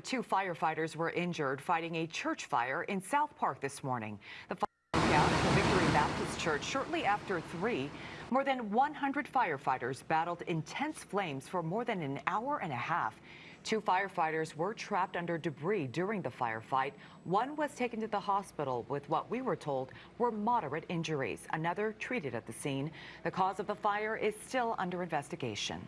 story, two firefighters were injured fighting a church fire in South Park this morning. The fire broke out at the Victory Baptist Church shortly after 3. More than 100 firefighters battled intense flames for more than an hour and a half. Two firefighters were trapped under debris during the firefight. One was taken to the hospital with what we were told were moderate injuries. Another treated at the scene. The cause of the fire is still under investigation.